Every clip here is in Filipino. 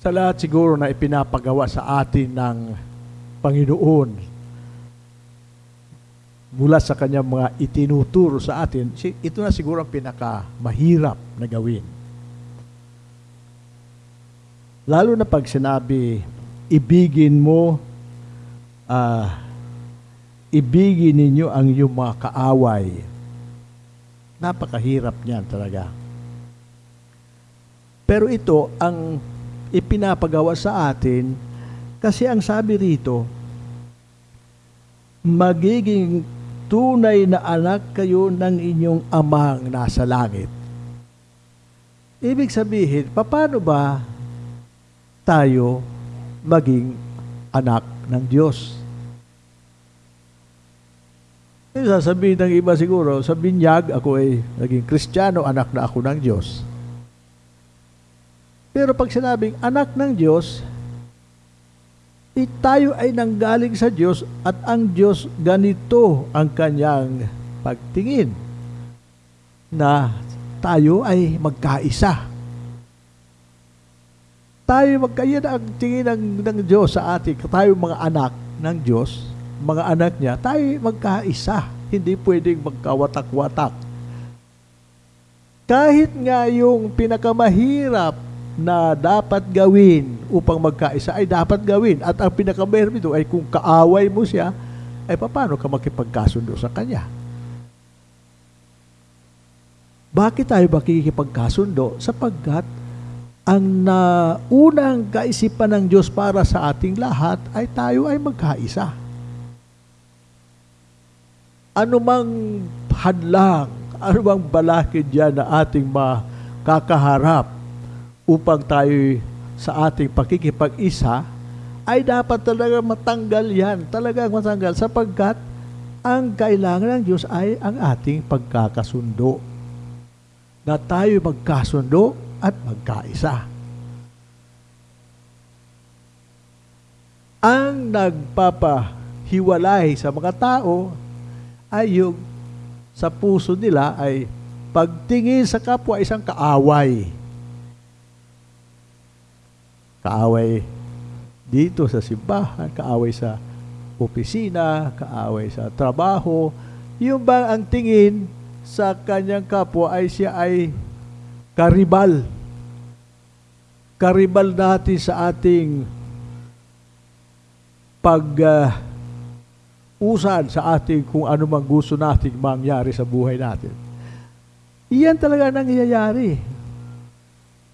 sa lahat siguro na ipinapagawa sa atin ng Panginoon mula sa kanyang mga itinuturo sa atin, ito na siguro ang pinaka mahirap na gawin. Lalo na pag sinabi, ibigin mo, ah, ibigin ninyo ang iyong mga kaaway. Napakahirap niyan talaga. Pero ito ang ipinapagawa sa atin kasi ang sabi rito, magiging tunay na anak kayo ng inyong amang nasa langit. Ibig sabihin, paano ba tayo maging anak ng Diyos? Eh, sasabihin ng iba siguro, sa binyag, ako ay naging kristyano, anak na ako ng Diyos. Pero pag sinabing anak ng Diyos, tayo ay nanggaling sa Diyos at ang Diyos ganito ang kanyang pagtingin na tayo ay magkaisa. Tayo magkaya ang tingin ng, ng Diyos sa atin, tayo mga anak ng Diyos, mga anak niya, tayo ay magkaisa. Hindi pwedeng magkawatak-watak. Kahit nga yung pinakamahirap na dapat gawin upang magkaisa ay dapat gawin. At ang pinakamahirap ito ay kung kaaway mo siya, ay paano ka makipagkasundo sa kanya? Bakit tayo makikipagkasundo? Sapagkat ang naunang kaisipan ng Diyos para sa ating lahat ay tayo ay magkaisa. Ano mang hadlang, bang balakid yan na ating makakaharap upang tayo sa ating pakikipag-isa, ay dapat talaga matanggal yan. Talagang matanggal sapagkat ang kailangan ng Diyos ay ang ating pagkakasundo. Na tayo magkasundo at magkaisa. Ang nagpapahiwalay sa mga tao ay yung sa puso nila ay pagtingin sa kapwa isang kaaway. Kaaway dito sa simbahan, kaaway sa opisina, kaaway sa trabaho. Yung bang ang tingin sa kanyang kapwa ay siya ay karibal. Karibal natin sa ating pag uh, sa ating kung ano mang gusto nating mangyari sa buhay natin. Iyan talaga nangyayari.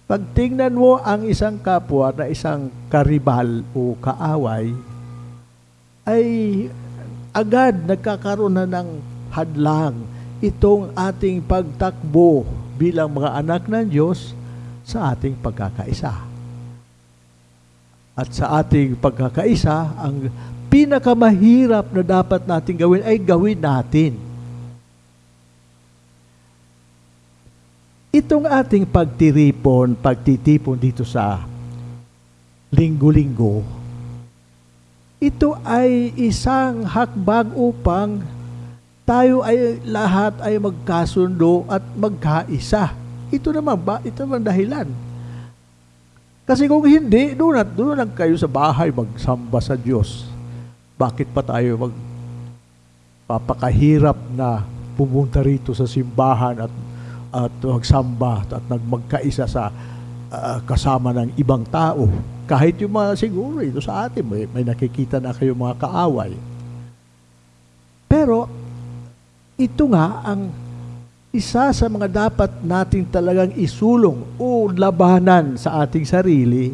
Pag tingnan mo ang isang kapwa na isang karibal o kaaway, ay agad nagkakaroon na ng hadlang itong ating pagtakbo bilang mga anak ng Diyos sa ating pagkakaisa. At sa ating pagkakaisa, ang pinakamahirap na dapat natin gawin ay gawin natin. Itong ating pagtiripon, pagtitipon dito sa linggo-linggo, ito ay isang hakbang upang tayo ay lahat ay magkasundo at magkaisa. Ito naman ba? Ito naman dahilan. Kasi kung hindi, doon at doon lang kayo sa bahay magsamba sa Diyos. Bakit pa tayo mag papakahirap na pumunta rito sa simbahan at at magsamba at nagmagkaisa sa uh, kasama ng ibang tao. Kahit yung mga siguro ito sa atin, may, may nakikita na kayo mga kaaway. Pero ito nga ang isa sa mga dapat nating talagang isulong o labanan sa ating sarili,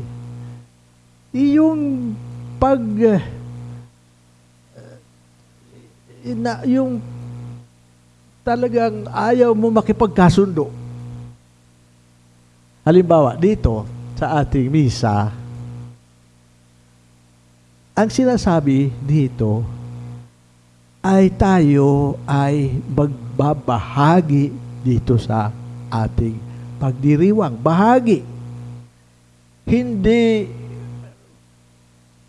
yung pag uh, na, yung talagang ayaw mo makipagkasundo. Halimbawa, dito sa ating misa, ang sinasabi dito ay tayo ay magbabahagi dito sa ating pagdiriwang. Bahagi. Hindi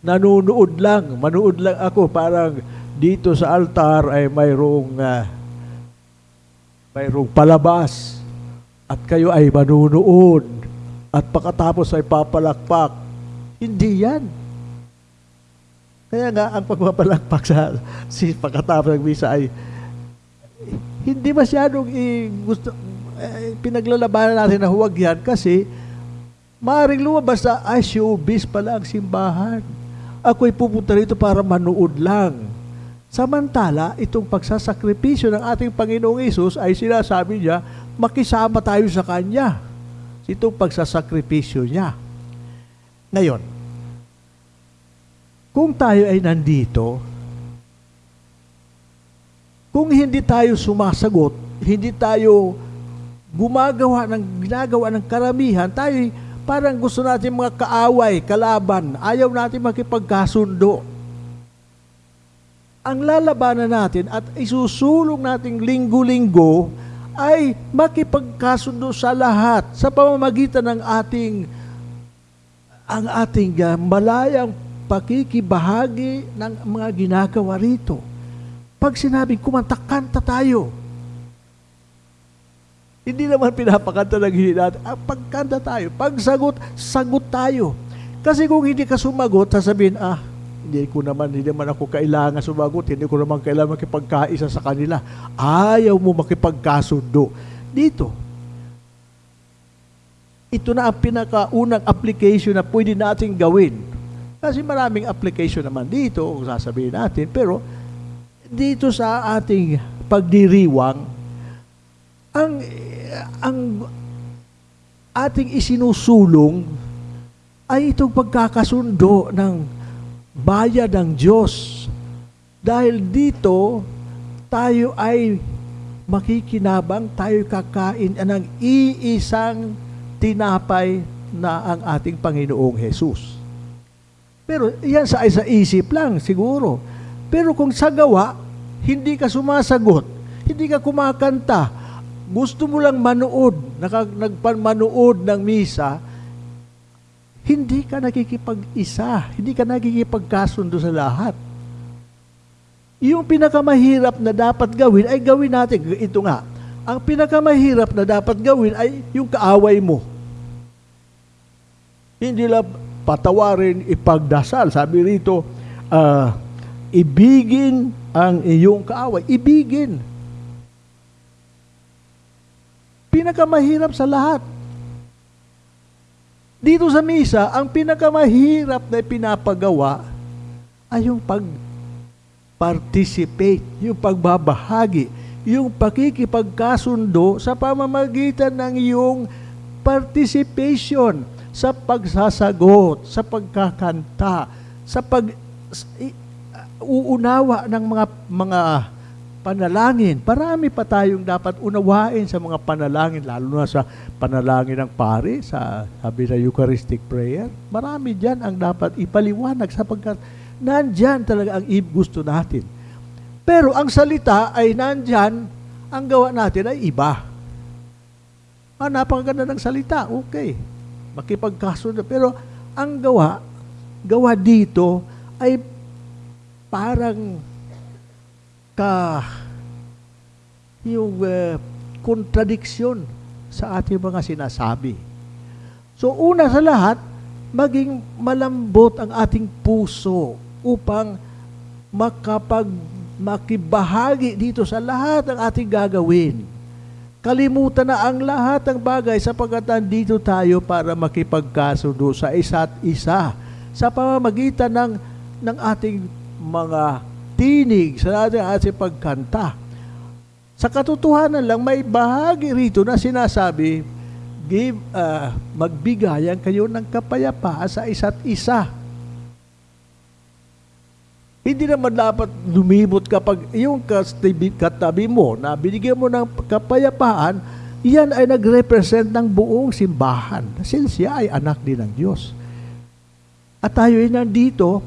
nanunood lang, manood lang ako parang dito sa altar ay mayroong uh, mayroong palabas at kayo ay manunood at pagkatapos ay papalakpak Hindi yan. Kaya nga, ang pagpapalakpak sa si pagkatapos ng misa ay hindi masyadong i, gusto, eh, pinaglalabanan natin na huwag yan kasi maaaring lumabas na, ay, showbiz pala ang simbahan. Ako'y pupunta rito para manood lang. Samantala, itong pagsasakripisyo ng ating Panginoong Isus ay sinasabi niya, makisama tayo sa Kanya. Itong pagsasakripisyo niya. Ngayon, kung tayo ay nandito, kung hindi tayo sumasagot, hindi tayo gumagawa ng ginagawa ng karamihan, tayo parang gusto natin mga kaaway, kalaban, ayaw natin makipagkasundo. Ang lalabanan natin at isusulong nating linggo-linggo ay makipagkasundo sa lahat sa pamamagitan ng ating ang ating uh, malayang pakikibahagi ng mga ginagawa rito. Pag sinabing kumanta-kanta tayo, hindi naman pinapakanta ng hindi natin. Ah, pagkanta tayo, pagsagot, sagot tayo. Kasi kung hindi ka sumagot, sasabihin, ah, hindi ko naman, hindi naman ako kailangan sumagot, hindi ko naman kailangan makipagkaisa sa kanila. Ayaw mo makipagkasundo. Dito, ito na ang pinakaunang application na pwede natin gawin. Kasi maraming application naman dito, kung sasabihin natin, pero dito sa ating pagdiriwang, ang, ang ating isinusulong ay itong pagkakasundo ng bayan ng Diyos. Dahil dito, tayo ay makikinabang, tayo kakain ng iisang tinapay na ang ating Panginoong Jesus. Pero yan sa, sa isip lang siguro. Pero kung sa gawa, hindi ka sumasagot, hindi ka kumakanta, gusto mo lang manood, naka, nagpamanood ng misa, hindi ka nakikipag-isa, hindi ka nakikipagkasundo sa lahat. Yung pinakamahirap na dapat gawin ay gawin natin. Ito nga, ang pinakamahirap na dapat gawin ay yung kaaway mo. Hindi lang patawarin, ipagdasal. Sabi rito, uh, ibigin ang iyong kaaway. Ibigin. Pinakamahirap sa lahat. Dito sa misa, ang pinakamahirap na pinapagawa ay yung pag-participate, yung pagbabahagi, yung pakikipagkasundo sa pamamagitan ng iyong participation sa pagsasagot, sa pagkakanta, sa pag uunawa ng mga mga panalangin. Parami pa tayong dapat unawain sa mga panalangin, lalo na sa panalangin ng pare, sa sabi sa Eucharistic prayer. Marami dyan ang dapat ipaliwanag sapagkat nandyan talaga ang gusto natin. Pero ang salita ay nandyan, ang gawa natin ay iba. Ah, napakaganda ng salita, okay. Makipagkasunod. Pero ang gawa, gawa dito ay parang ka yung uh, kontradiksyon sa ating mga sinasabi. So una sa lahat, maging malambot ang ating puso upang makapag makibahagi dito sa lahat ng ating gagawin. Kalimutan na ang lahat ng bagay sapagkat dito tayo para makipagkasundo sa isa't isa sa pamamagitan ng, ng ating mga tinig sa ating, ating pagkanta. Sa katotohanan lang, may bahagi rito na sinasabi, give, uh, magbigayan kayo ng kapayapaan sa isa't isa. Hindi naman dapat lumibot kapag yung katabi mo na binigyan mo ng kapayapaan, yan ay nag-represent ng buong simbahan. Since siya ay anak din ng Diyos. At tayo ay nandito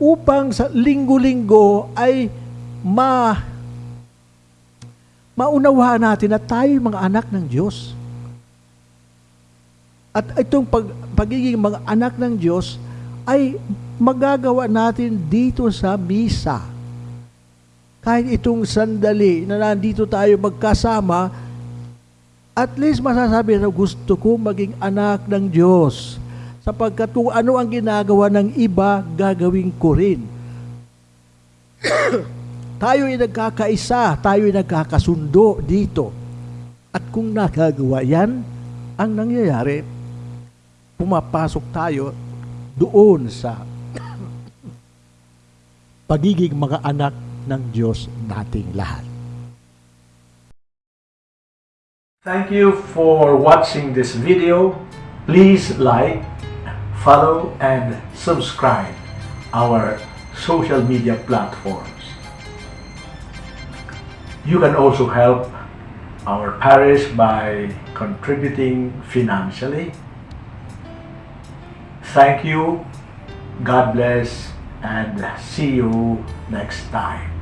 upang sa linggo-linggo ay ma maunawaan natin na tayo mga anak ng Diyos. At itong pag, pagiging mga anak ng Diyos ay magagawa natin dito sa misa. Kahit itong sandali na nandito tayo magkasama, at least masasabi na gusto ko maging anak ng Diyos Sapagkat kung ano ang ginagawa ng iba, gagawin ko rin. tayo ay nagkakaisa, tayo ay nagkakasundo dito. At kung nagagawa yan, ang nangyayari, pumapasok tayo doon sa pagiging mga anak ng Diyos nating lahat. Thank you for watching this video. Please like, follow, and subscribe our social media platforms. You can also help our parish by contributing financially. Thank you, God bless, and see you next time.